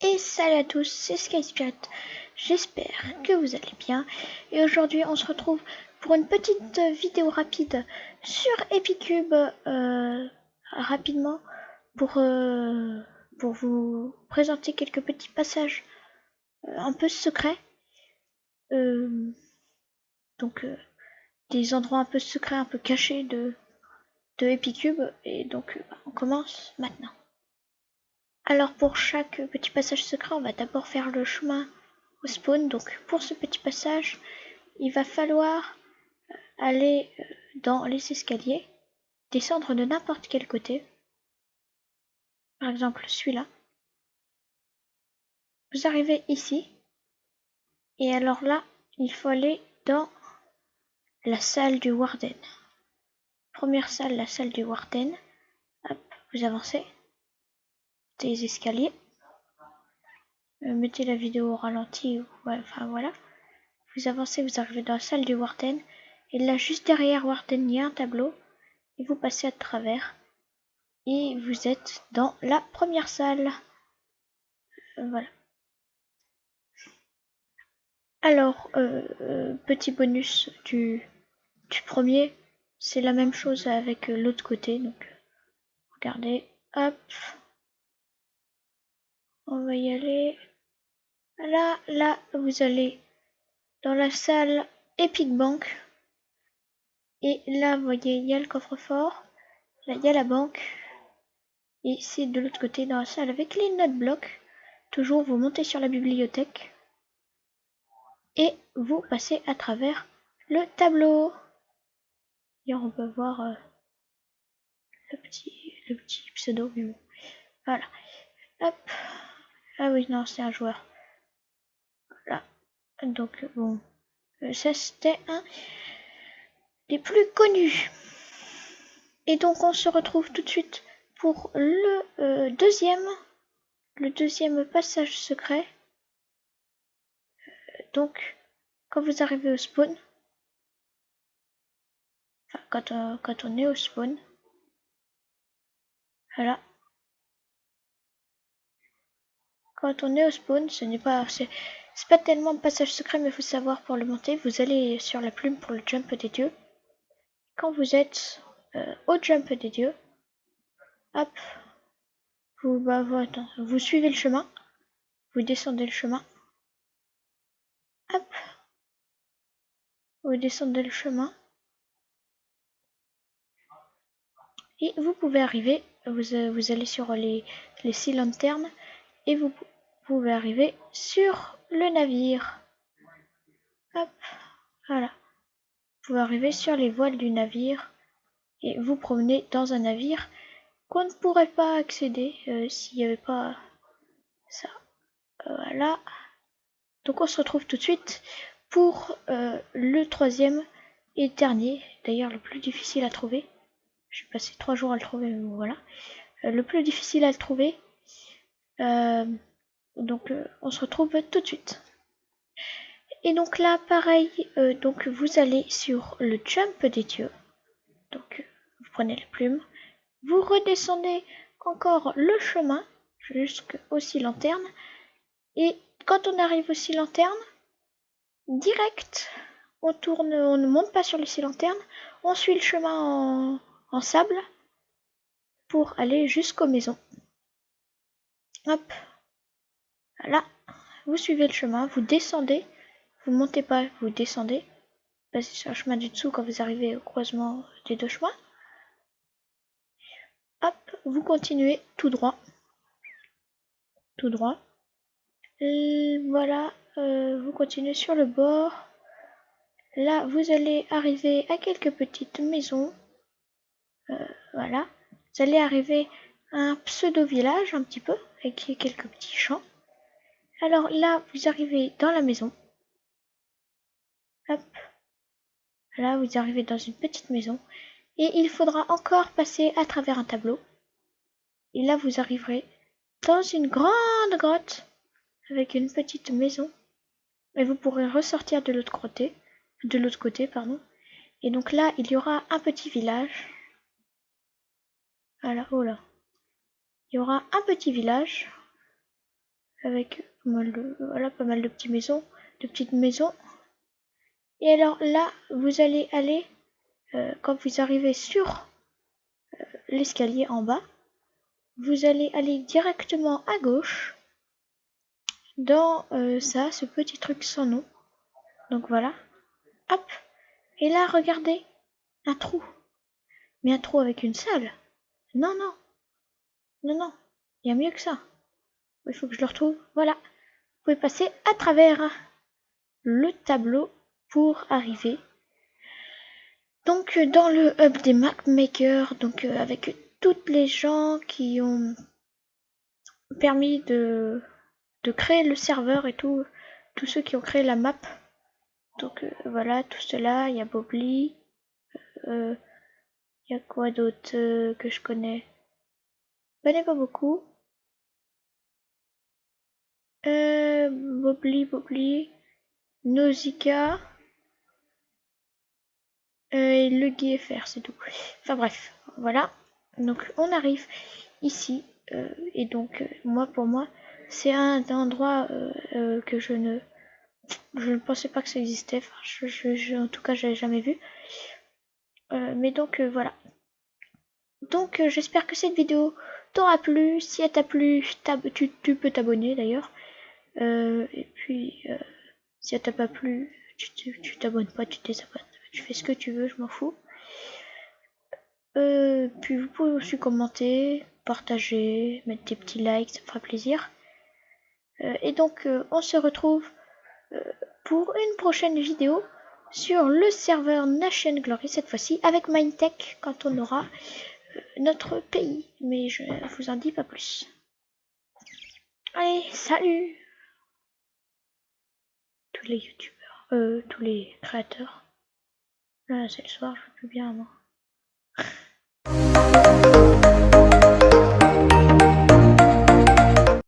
Et salut à tous, c'est SkySpirit. J'espère que vous allez bien. Et aujourd'hui, on se retrouve pour une petite vidéo rapide sur Epicube. Euh, rapidement, pour, euh, pour vous présenter quelques petits passages euh, un peu secrets. donc, des endroits un peu secrets, un peu cachés de Epicube. Et donc, on commence maintenant. Alors pour chaque petit passage secret, on va d'abord faire le chemin au spawn. Donc pour ce petit passage, il va falloir euh, aller euh, dans les escaliers, descendre de n'importe quel côté. Par exemple celui-là. Vous arrivez ici. Et alors là, il faut aller dans la salle du Warden. Première salle, la salle du Warden. Hop, vous avancez des escaliers. Euh, mettez la vidéo au ralenti, enfin voilà. Vous avancez, vous arrivez dans la salle du Warden. Et là, juste derrière Warden, il y a un tableau. Et vous passez à travers. Et vous êtes dans la première salle. Euh, voilà. Alors, euh, petit bonus du, du premier, c'est la même chose avec l'autre côté. Donc, regardez, hop, on va y aller. Là, là, vous allez dans la salle Epic Bank. Et là, vous voyez, il y a le coffre-fort. Là, il y a la banque. Et c'est de l'autre côté, dans la salle avec les notes blocs. Toujours, vous montez sur la bibliothèque. Et vous passez à travers le tableau. Et on peut voir euh, le, petit, le petit pseudo. Voilà. Hop. Ah oui, non, c'est un joueur. Voilà. Donc, bon. Euh, ça, c'était un des plus connus. Et donc, on se retrouve tout de suite pour le euh, deuxième. Le deuxième passage secret. Euh, donc, quand vous arrivez au spawn. Enfin, quand, quand on est au spawn. Voilà. Quand on est au spawn, ce n'est pas... C'est pas tellement un passage secret, mais il faut savoir pour le monter. Vous allez sur la plume pour le jump des dieux. Quand vous êtes euh, au jump des dieux, hop, vous, bah, vous suivez le chemin. Vous descendez le chemin. Hop. Vous descendez le chemin. Et vous pouvez arriver, vous, vous allez sur les, les six lanternes et vous pouvez arriver sur le navire. Hop, voilà. Vous pouvez arriver sur les voiles du navire et vous promener dans un navire qu'on ne pourrait pas accéder euh, s'il n'y avait pas ça. Voilà. Donc on se retrouve tout de suite pour euh, le troisième et dernier, d'ailleurs le plus difficile à trouver. J'ai passé trois jours à le trouver, mais voilà. Euh, le plus difficile à le trouver, euh, donc euh, on se retrouve tout de suite. Et donc là, pareil, euh, donc vous allez sur le jump des dieux. Donc vous prenez la plume, vous redescendez encore le chemin jusqu'aux six lanternes. Et quand on arrive aux six lanternes, direct, on tourne, on ne monte pas sur les six lanternes, on suit le chemin en sable pour aller jusqu'aux maisons. Hop. Voilà. Vous suivez le chemin, vous descendez. Vous montez pas, vous descendez. Passez sur le chemin du dessous quand vous arrivez au croisement des deux chemins. Hop, vous continuez tout droit. Tout droit. Et voilà, euh, vous continuez sur le bord. Là, vous allez arriver à quelques petites maisons. Euh, voilà. Vous allez arriver un pseudo-village un petit peu avec quelques petits champs. Alors là, vous arrivez dans la maison. Hop. Là, vous arrivez dans une petite maison. Et il faudra encore passer à travers un tableau. Et là, vous arriverez dans une grande grotte avec une petite maison. Et vous pourrez ressortir de l'autre côté. De l'autre côté, pardon. Et donc là, il y aura un petit village. Voilà, oh là il y aura un petit village. avec pas mal de, petites maisons, de petites maisons. Et alors là, vous allez aller, euh, quand vous arrivez sur euh, l'escalier en bas, vous allez aller directement à gauche dans euh, ça, ce petit truc sans nom. Donc voilà. Hop. Et là, regardez. Un trou. Mais un trou avec une salle. Non, non. Non, non. Il y a mieux que ça. Il faut que je le retrouve. Voilà. Vous pouvez passer à travers le tableau pour arriver. Donc dans le hub des Mac Maker, donc euh, avec toutes les gens qui ont permis de, créer le serveur et tout, tous ceux qui ont créé la map. Donc euh, voilà, tout cela, il y a Bobly, euh, il y a quoi d'autre que je connais? Connais pas beaucoup. Euh, Bobli, Bobli, Nausicaa et le GFR, c'est tout. Enfin bref, voilà. Donc on arrive ici et donc moi pour moi c'est un endroit que je ne je ne pensais pas que ça existait. Enfin, je, en tout cas, je jamais vu. Euh, mais donc euh, voilà. Donc euh, j'espère que cette vidéo t'aura plu. Si elle t'a plu, tu, tu, peux t'abonner d'ailleurs. et puis si elle t'a pas plu, tu t'abonnes pas, tu désabonnes. Tu fais ce que tu veux, je m'en fous. puis vous pouvez aussi commenter, partager, mettre des petits likes, ça me fera plaisir. et donc on se retrouve pour une prochaine vidéo sur le serveur Nation Glory cette fois-ci avec Mindtech quand on aura euh, notre pays. Mais je vous en dis pas plus. Allez, salut Tous les youtubeurs, euh, tous les créateurs. Là, c'est le soir, je peux bien moi.